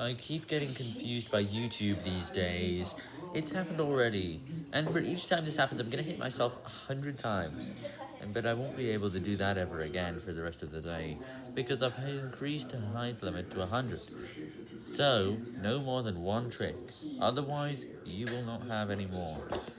I keep getting confused by YouTube these days. It's happened already, and for each time this happens, I'm gonna hit myself a hundred times. But I won't be able to do that ever again for the rest of the day, because I've increased the height limit to 100. So, no more than one trick, otherwise you will not have any more.